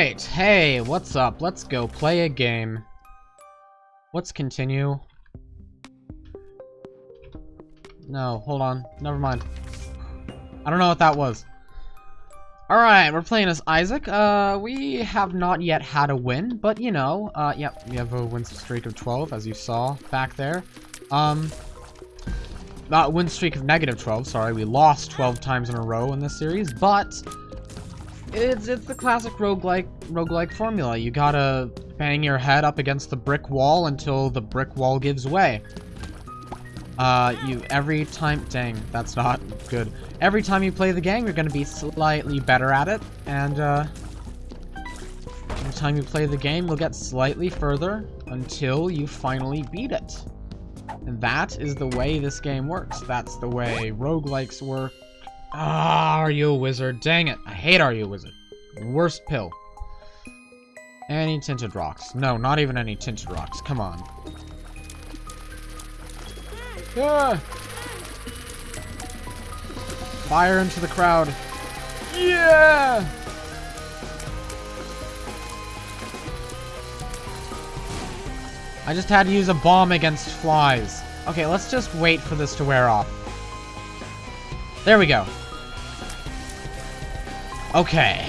Alright, hey, what's up? Let's go play a game. Let's continue. No, hold on. Never mind. I don't know what that was. Alright, we're playing as Isaac. Uh, we have not yet had a win, but you know, uh, yep, we have a win streak of 12, as you saw back there. Um, not win streak of negative 12, sorry, we lost 12 times in a row in this series, but it's it's the classic roguelike roguelike formula. You gotta bang your head up against the brick wall until the brick wall gives way. Uh, you every time, dang, that's not good. Every time you play the game, you're gonna be slightly better at it, and uh, every time you play the game, you'll get slightly further until you finally beat it. And that is the way this game works. That's the way roguelikes work. Ah, are you a wizard? Dang it, I hate Are You a Wizard. Worst pill. Any tinted rocks. No, not even any tinted rocks. Come on. Ah! Fire into the crowd. Yeah! I just had to use a bomb against flies. Okay, let's just wait for this to wear off. There we go. Okay.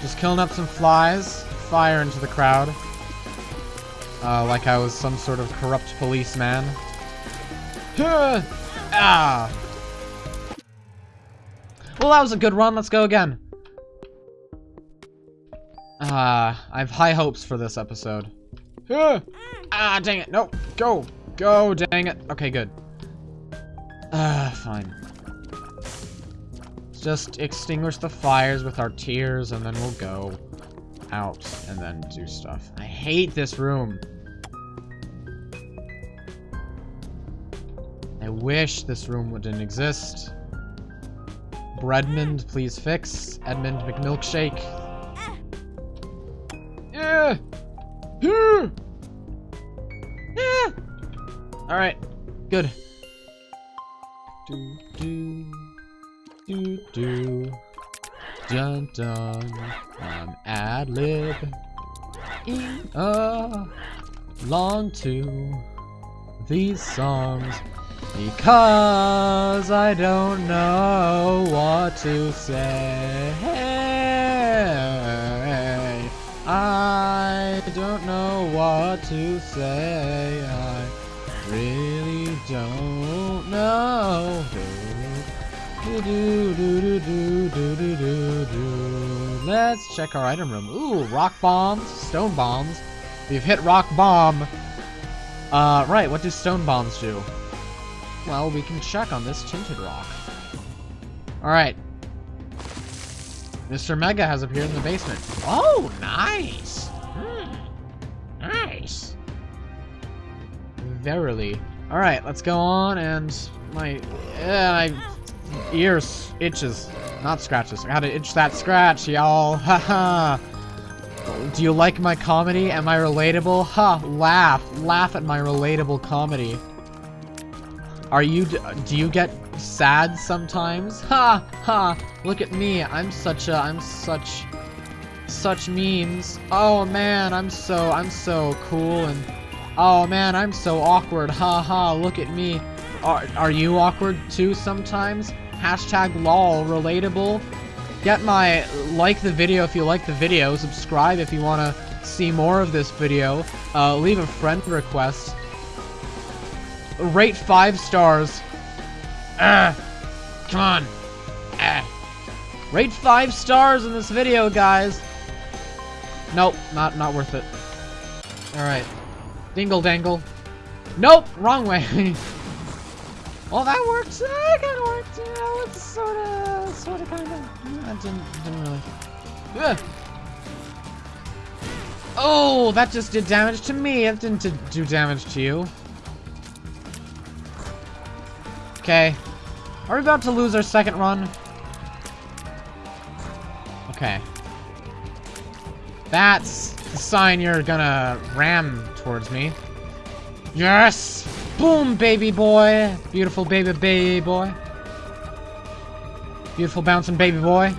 Just killing up some flies. Fire into the crowd. Uh, like I was some sort of corrupt policeman. ah! Well, that was a good run. Let's go again. Ah, uh, I have high hopes for this episode. ah, dang it. No, go. Go, dang it. Okay, good. Ah, fine. Just extinguish the fires with our tears, and then we'll go out and then do stuff. I hate this room. I wish this room wouldn't exist. Breadmond, please fix. Edmund McMilkshake. Yeah. Yeah. Yeah. All right. Good. Do do do do. Dun dun. I'm ad lib. Uh, long to these songs because I don't know what to say. I don't know what to say. I really don't know. Let's check our item room. Ooh, rock bombs, stone bombs. We've hit rock bomb. Uh, right, what do stone bombs do? Well, we can check on this tinted rock. Alright. Mr. Mega has appeared in the basement. Oh, nice! Hmm. Nice. Verily. Alright, let's go on and my... Uh, my ears itches. Not scratches. I gotta itch that scratch, y'all. Haha. Do you like my comedy? Am I relatable? Ha! Huh, laugh. Laugh at my relatable comedy. Are you, do you get sad sometimes? Ha! Ha! Look at me, I'm such a, I'm such, such memes. Oh man, I'm so, I'm so cool and, oh man, I'm so awkward. Ha ha, look at me. Are, are you awkward too sometimes? Hashtag lol, relatable. Get my, like the video if you like the video, subscribe if you want to see more of this video, uh, leave a friend request, Rate five stars. Ah, come on. Ah. Rate five stars in this video, guys. Nope, not not worth it. All right, dingle dangle. Nope, wrong way. well, that works. That kind of worked. You know, it's sort of, sort of, kind of. That didn't, didn't really. Ugh. Oh, that just did damage to me. It didn't do damage to you. Okay. Are we about to lose our second run? Okay. That's the sign you're gonna ram towards me. Yes! Boom, baby boy. Beautiful baby baby boy. Beautiful bouncing baby boy.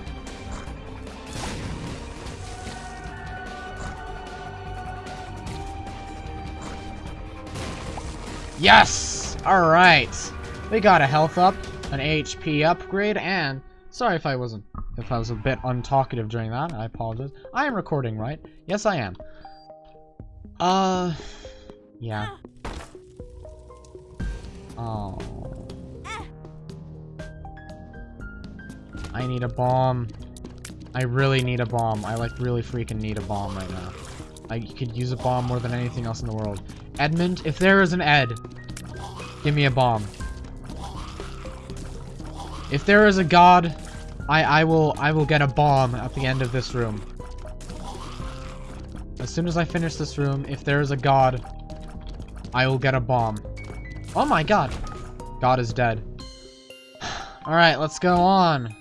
Yes! Alright. We got a health up, an HP upgrade, and... Sorry if I wasn't... If I was a bit untalkative during that, I apologize. I am recording, right? Yes, I am. Uh... Yeah. Oh... I need a bomb. I really need a bomb. I like really freaking need a bomb right now. I could use a bomb more than anything else in the world. Edmund, if there is an Ed, give me a bomb. If there is a god, I I will I will get a bomb at the end of this room. As soon as I finish this room, if there is a god, I will get a bomb. Oh my god. God is dead. Alright, let's go on.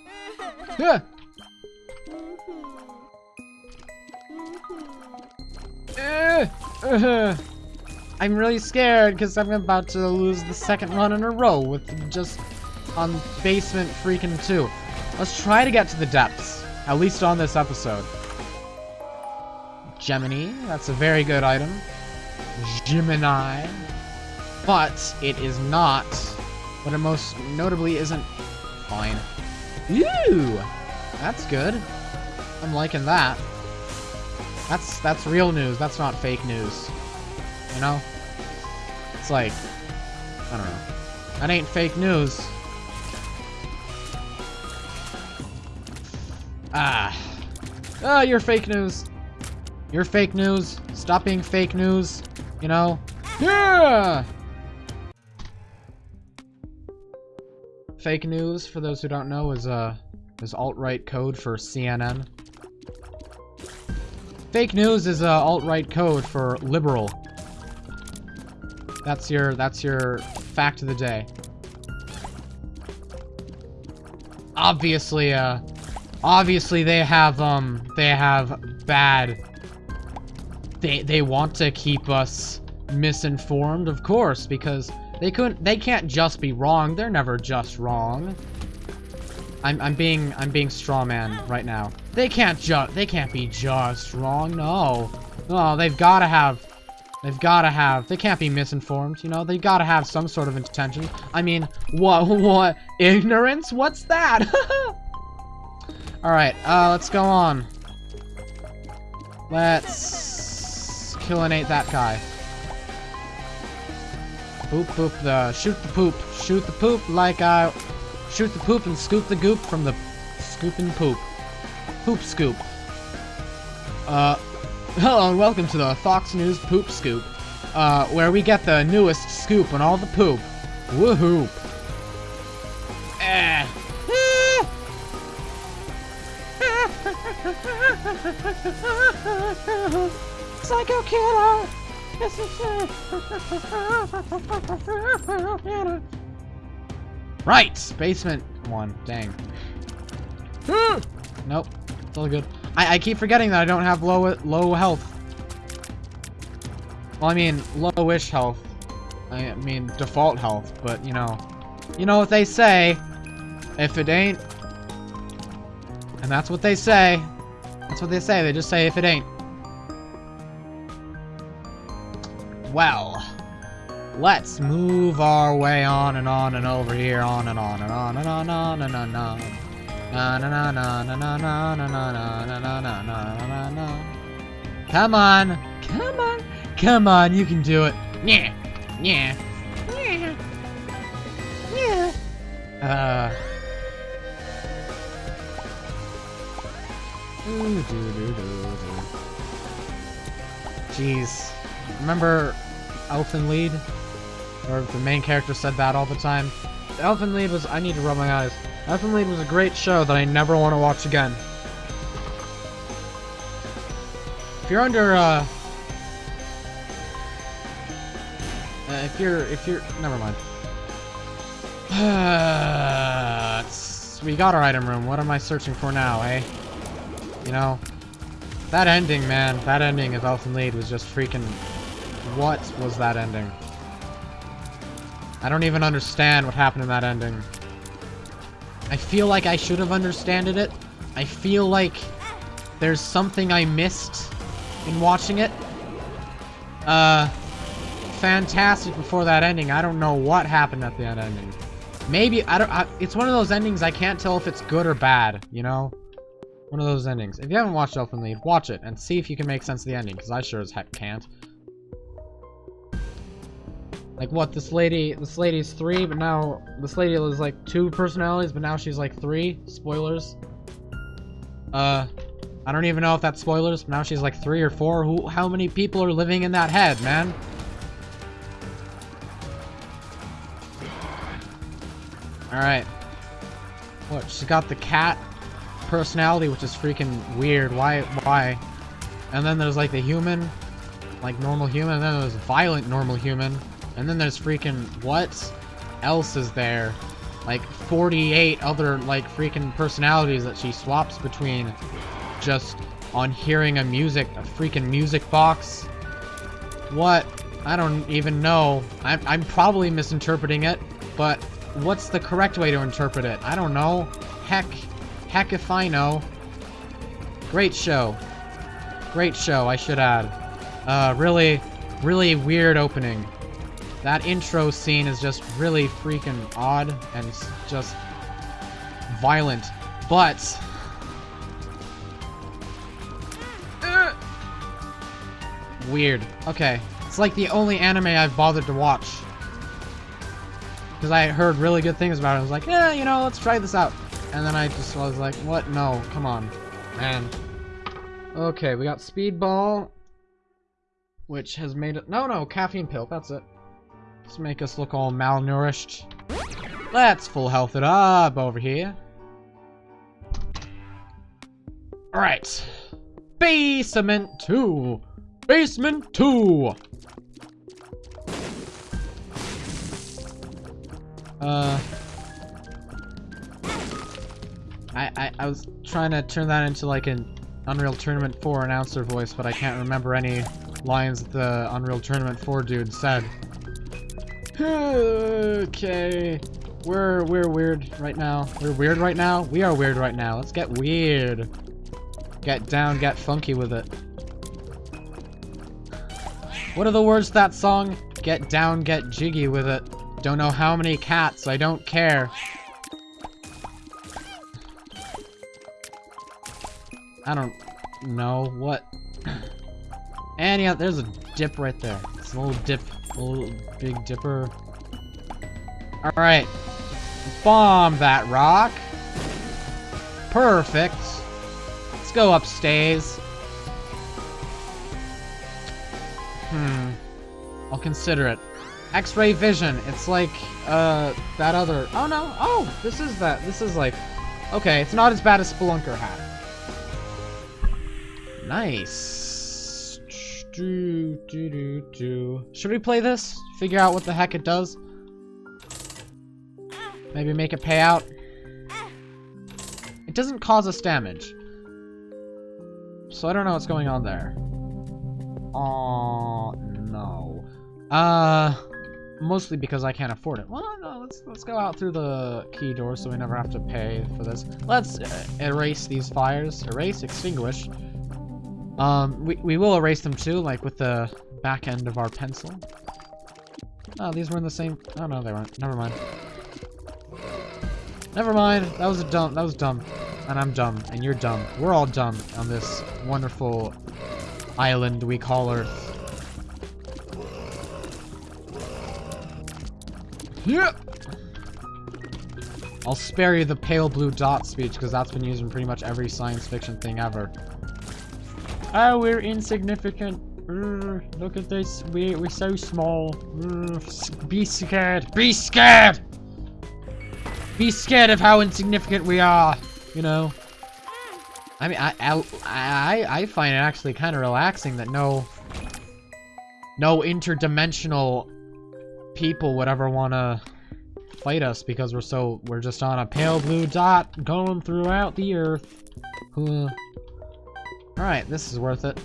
Yeah. I'm really scared because I'm about to lose the second run in a row with just on basement freaking 2. Let's try to get to the depths, at least on this episode. Gemini, that's a very good item. Gemini. But it is not what it most notably isn't. Fine. Ooh! That's good. I'm liking that. That's that's real news. That's not fake news. You know? It's like I don't know. That ain't fake news. Ah. Ah, you're fake news. You're fake news. Stop being fake news. You know? Yeah! Fake news, for those who don't know, is uh is alt-right code for CNN. Fake news is uh, alt-right code for liberal. That's your that's your fact of the day. Obviously, uh, obviously they have um they have bad. They they want to keep us misinformed, of course, because they couldn't. They can't just be wrong. They're never just wrong. I'm I'm being I'm being strawman right now. They can't just they can't be just wrong. No, no. They've got to have. They've got to have. They can't be misinformed. You know. They got to have some sort of intention. I mean, what what ignorance? What's that? All right. Uh, let's go on. Let's killinate that guy. Poop, poop, the, shoot the poop. Shoot the poop like I, shoot the poop and scoop the goop from the scooping poop. Poop scoop. Uh, hello and welcome to the Fox News Poop Scoop, uh, where we get the newest scoop on all the poop. Woohoo! Eh. Psycho killer! Right! Basement one. Dang. Hmm. nope. It's all good. I, I keep forgetting that I don't have low low health. Well, I mean, lowish health. I mean, default health, but, you know. You know what they say. If it ain't... And that's what they say. That's what they say. They just say if it ain't. well, let's move our way on and on and over here, on and on and on and on and on and on. And on. Come on, come on, come on, you can do it. Yeah, yeah, yeah, yeah. Uh. Ooh, doo, doo, doo, doo. Jeez, remember Elfen Lied? Or the main character said that all the time. Elfen Lied was- I need to rub my eyes. Elfen Lied was a great show that I never want to watch again. If you're under, uh... uh if you're- if you're- never mind. we got our item room. What am I searching for now, eh? You know? That ending, man. That ending of Elfen Lied was just freaking what was that ending? I don't even understand what happened in that ending. I feel like I should have understood it. I feel like there's something I missed in watching it. Uh, fantastic before that ending. I don't know what happened at the end ending. Maybe, I don't, I, it's one of those endings I can't tell if it's good or bad, you know? One of those endings. If you haven't watched Elfen Lied, watch it and see if you can make sense of the ending, because I sure as heck can't. Like what, this lady, this lady's three, but now, this lady was like two personalities, but now she's like three. Spoilers. Uh, I don't even know if that's spoilers, but now she's like three or four. Who, how many people are living in that head, man? Alright. What, she's got the cat personality, which is freaking weird. Why, why? And then there's like the human, like normal human, and then there's violent normal human. And then there's freaking, what else is there? Like 48 other like freaking personalities that she swaps between just on hearing a music, a freaking music box. What? I don't even know. I'm, I'm probably misinterpreting it, but what's the correct way to interpret it? I don't know. Heck, heck if I know. Great show. Great show, I should add. Uh, really, really weird opening. That intro scene is just really freaking odd and just violent. But... Uh, weird. Okay. It's like the only anime I've bothered to watch. Because I heard really good things about it. I was like, yeah, you know, let's try this out. And then I just was like, what? No, come on. Man. Okay, we got Speedball. Which has made it... No, no, caffeine pill. That's it. Let's make us look all malnourished. Let's full health it up over here. Alright. Basement 2. Basement 2. Uh... I, I, I was trying to turn that into like an Unreal Tournament 4 announcer voice, but I can't remember any lines that the Unreal Tournament 4 dude said okay. We're we're weird right now. We're weird right now? We are weird right now. Let's get weird. Get down, get funky with it. What are the words to that song? Get down, get jiggy with it. Don't know how many cats, I don't care. I don't know what. And yeah, there's a dip right there. It's a little dip Little Big Dipper. Alright. Bomb that rock. Perfect. Let's go upstairs. Hmm. I'll consider it. X-ray vision. It's like, uh, that other... Oh, no. Oh, this is that. This is like... Okay, it's not as bad as Spelunker hat. Nice. Do, do, do, do. Should we play this? Figure out what the heck it does? Maybe make it pay out? It doesn't cause us damage. So I don't know what's going on there. Oh no. Uh, mostly because I can't afford it. Well, no, let's let's go out through the key door so we never have to pay for this. Let's uh, erase these fires. Erase, extinguish. Um, we, we will erase them too, like with the back end of our pencil. Oh, these were in the same... Oh, no, they weren't. Never mind. Never mind. That was a dumb... That was dumb. And I'm dumb. And you're dumb. We're all dumb on this wonderful island we call Earth. Yeah! I'll spare you the pale blue dot speech, because that's been used in pretty much every science fiction thing ever. Oh, we're insignificant. look at this. We're, we're so small. be scared. Be scared! Be scared of how insignificant we are. You know? I mean, I, I, I, I find it actually kind of relaxing that no... No interdimensional people would ever want to fight us because we're so... We're just on a pale blue dot going throughout the earth. Alright, this is worth it.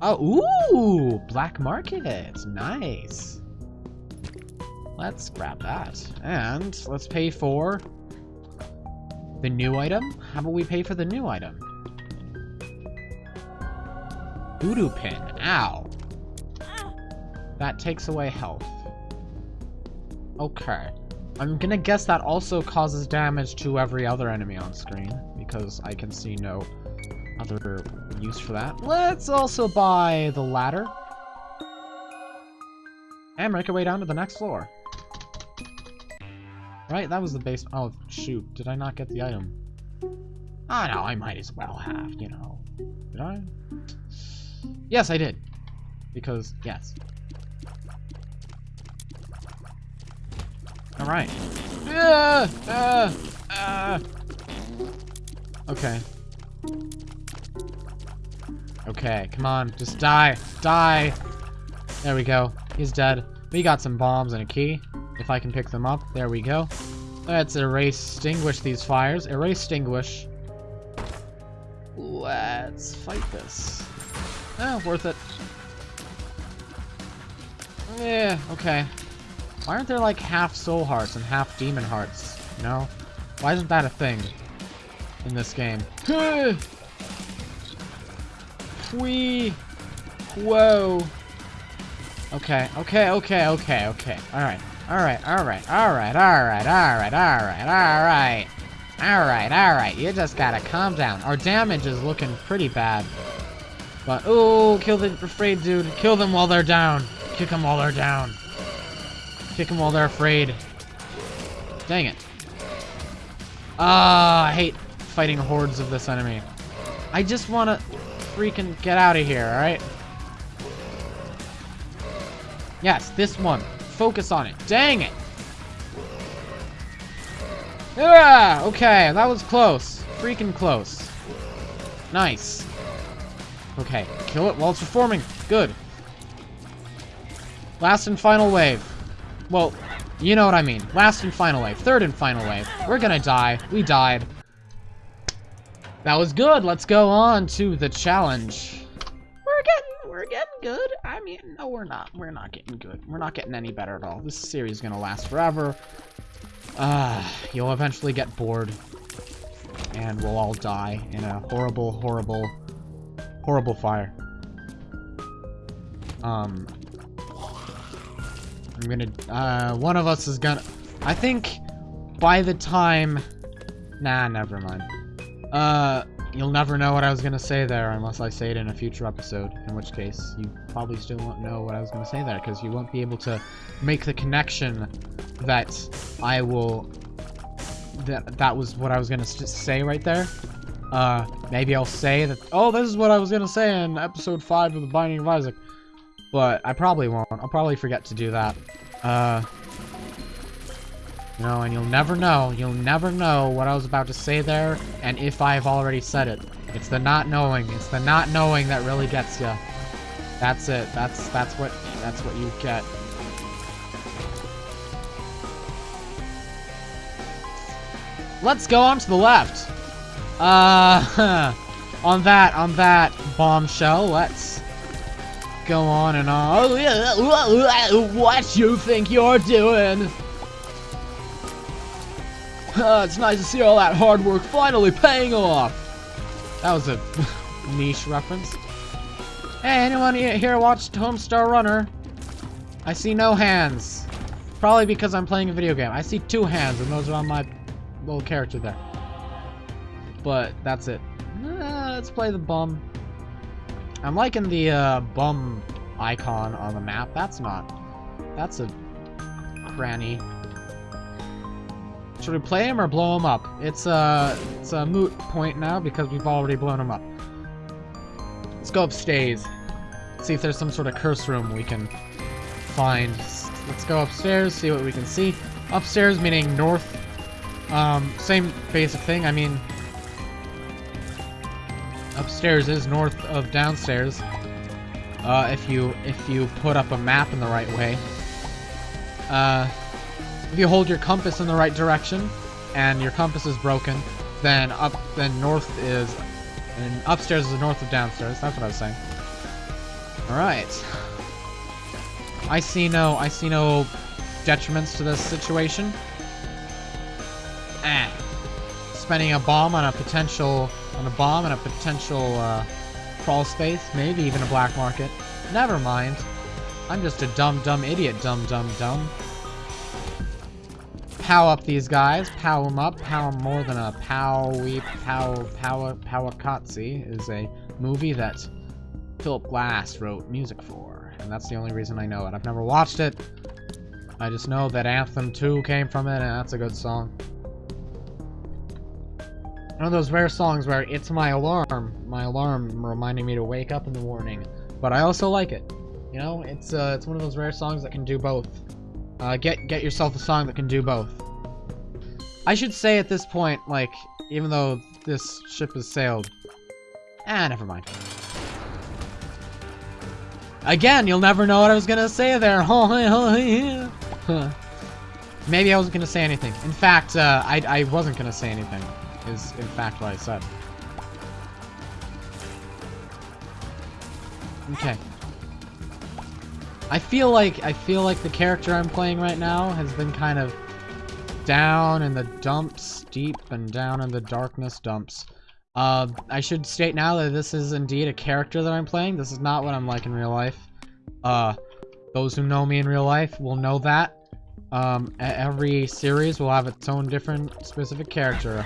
Oh, ooh! Black market! Nice! Let's grab that. And let's pay for the new item. How about we pay for the new item? Voodoo pin. Ow. That takes away health. Okay. I'm gonna guess that also causes damage to every other enemy on screen, because I can see no other use for that. Let's also buy the ladder. And make our way down to the next floor. Right, that was the base- oh, shoot, did I not get the item? Ah, no, I might as well have, you know. Did I? Yes, I did. Because, yes. Alright. Uh, uh, uh. Okay. Okay, come on, just die, die! There we go, he's dead. We got some bombs and a key, if I can pick them up. There we go. Let's erase, extinguish these fires. Erase, extinguish. Let's fight this. Oh, worth it. Yeah, okay. Why aren't there like half soul hearts and half demon hearts? You know? Why isn't that a thing in this game? Whee! Whoa! Okay, okay, okay, okay, okay. Alright, alright, alright, alright, alright, alright, alright, alright. Alright, alright, you just gotta calm down. Our damage is looking pretty bad. But, oh, kill the afraid dude. Kill them while they're down. Kick them while they're down. Kick them while they're afraid. Dang it. Ah, I hate fighting hordes of this enemy. I just want to freaking get out of here, alright? Yes, this one. Focus on it. Dang it! Yeah, okay, that was close. Freaking close. Nice. Okay, kill it while it's reforming. Good. Last and final wave. Well, you know what I mean. Last and final wave. Third and final wave. We're gonna die. We died. That was good. Let's go on to the challenge. We're getting, we're getting good. I mean, no, we're not. We're not getting good. We're not getting any better at all. This series is gonna last forever. Uh, you'll eventually get bored. And we'll all die in a horrible, horrible, horrible fire. Um, I'm gonna, uh, one of us is gonna, I think by the time, nah, never mind. Uh, you'll never know what I was gonna say there unless I say it in a future episode, in which case you probably still won't know what I was gonna say there, because you won't be able to make the connection that I will, that, that was what I was gonna say right there. Uh, maybe I'll say that, oh, this is what I was gonna say in episode 5 of The Binding of Isaac. But I probably won't. I'll probably forget to do that. Uh, know, and you'll never know. You'll never know what I was about to say there, and if I've already said it. It's the not knowing. It's the not knowing that really gets you. That's it. That's that's what that's what you get. Let's go on to the left. Uh, on that, on that bombshell, let's go on and on. What you think you're doing? Uh, it's nice to see all that hard work finally paying off. That was a niche reference. Hey, anyone here watched Homestar Runner? I see no hands. Probably because I'm playing a video game. I see two hands, and those are on my little character there. But that's it. Uh, let's play the bum. I'm liking the uh, bum icon on the map. That's not... That's a cranny. Should we play him or blow him up? It's a, it's a moot point now because we've already blown him up. Let's go upstairs. See if there's some sort of curse room we can find. Let's go upstairs, see what we can see. Upstairs meaning north. Um, same basic thing. I mean, upstairs is north of downstairs. Uh, if you if you put up a map in the right way. Uh, if you hold your compass in the right direction, and your compass is broken, then up then north is and upstairs is north of downstairs. That's what I was saying. All right. I see no I see no detriments to this situation. Eh. Spending a bomb on a potential on a bomb and a potential uh, crawl space, maybe even a black market. Never mind. I'm just a dumb, dumb idiot, dumb, dumb, dumb. Pow up these guys, pow them up, pow more than a pow powy, pow, pow, Powaqqatsi is a movie that Philip Glass wrote music for, and that's the only reason I know it. I've never watched it, I just know that Anthem 2 came from it, and that's a good song. One of those rare songs where it's my alarm, my alarm reminding me to wake up in the morning, but I also like it. You know, it's uh, it's one of those rare songs that can do both. Uh, get get yourself a song that can do both. I should say at this point, like, even though this ship has sailed, ah, never mind. Again, you'll never know what I was gonna say there. Maybe I wasn't gonna say anything. In fact, uh, I I wasn't gonna say anything is in fact what I said. Okay. I feel like I feel like the character I'm playing right now has been kind of down in the dumps, deep and down in the darkness dumps. Uh, I should state now that this is indeed a character that I'm playing. This is not what I'm like in real life. Uh, those who know me in real life will know that. Um, every series will have its own different specific character.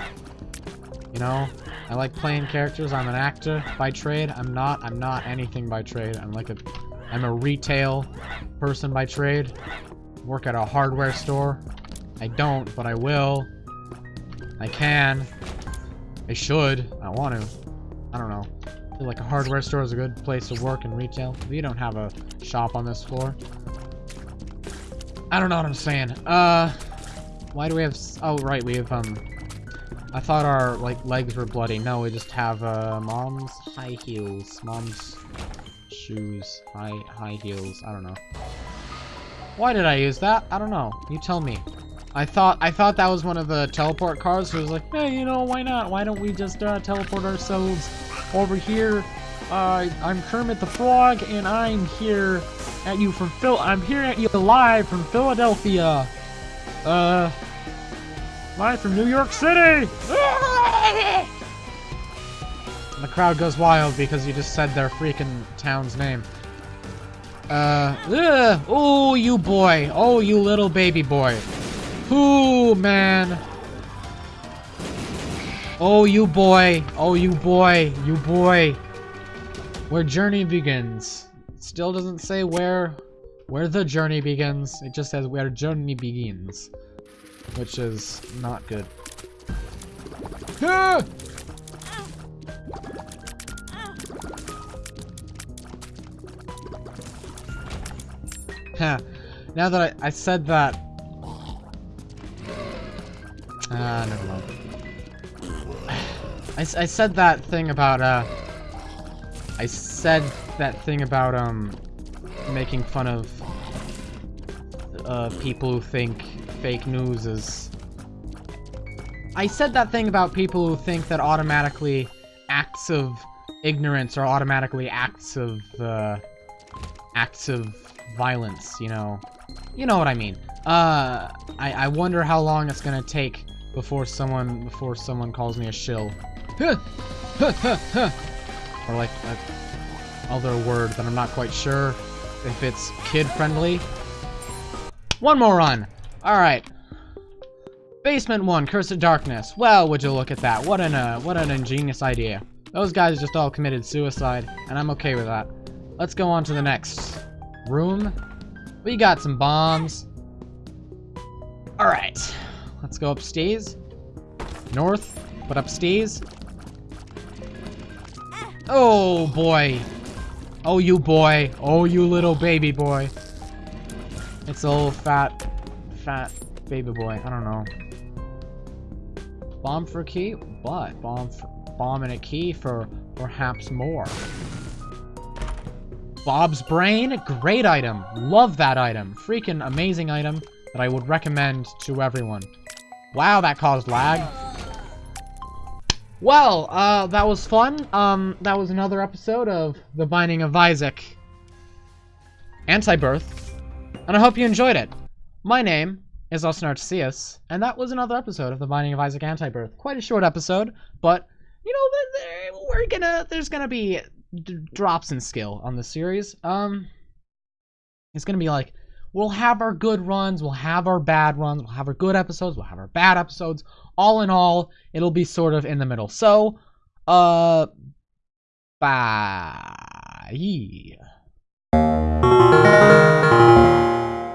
You know, I like playing characters. I'm an actor by trade. I'm not. I'm not anything by trade. I'm like a. I'm a retail person by trade. Work at a hardware store. I don't, but I will. I can. I should. I want to. I don't know. I feel like a hardware store is a good place to work in retail. We don't have a shop on this floor. I don't know what I'm saying. Uh, why do we have... Oh, right, we have, um... I thought our, like, legs were bloody. No, we just have, uh, mom's high heels. Mom's shoes. High, high heels. I don't know. Why did I use that? I don't know. You tell me. I thought I thought that was one of the teleport cars who was like, hey, you know, why not? Why don't we just uh, teleport ourselves over here? Uh, I'm Kermit the Frog, and I'm here at you from Phil. I'm here at you live from Philadelphia. Uh, Live from New York City! the crowd goes wild because you just said their freaking town's name. Uh, ugh, oh, you boy. Oh, you little baby boy. Ooh, man. Oh, you boy. Oh, you boy. You boy. Where journey begins. Still doesn't say where where the journey begins. It just says where journey begins which is not good. Ah! Now that I, I said that... Ah, uh, never mind. I, I said that thing about, uh... I said that thing about, um... Making fun of... Uh, people who think fake news is... I said that thing about people who think that automatically acts of ignorance are automatically acts of, uh, acts of violence, you know? You know what I mean. Uh, I, I wonder how long it's gonna take before someone, before someone calls me a shill. or like a other word that I'm not quite sure if it's kid-friendly. One more run! Alright. Basement 1, Curse of Darkness. Well, would you look at that. What an, uh, what an ingenious idea. Those guys just all committed suicide, and I'm okay with that. Let's go on to the next room. We got some bombs. Alright. Let's go upstairs. North, but upstairs. Oh, boy. Oh, you boy. Oh, you little baby boy. It's a little fat fat baby boy. I don't know. Bomb for key? What? Bomb for, bomb and a key for perhaps more. Bob's Brain? Great item. Love that item. Freaking amazing item that I would recommend to everyone. Wow, that caused lag. Well, uh, that was fun. Um, that was another episode of The Binding of Isaac Anti-Birth. And I hope you enjoyed it. My name is Austin and that was another episode of The Binding of Isaac Anti-Birth. Quite a short episode, but, you know, we're gonna, there's gonna be drops in skill on the series. Um, It's gonna be like we'll have our good runs, we'll have our bad runs, we'll have our good episodes, we'll have our bad episodes. All in all, it'll be sort of in the middle. So, uh, bye.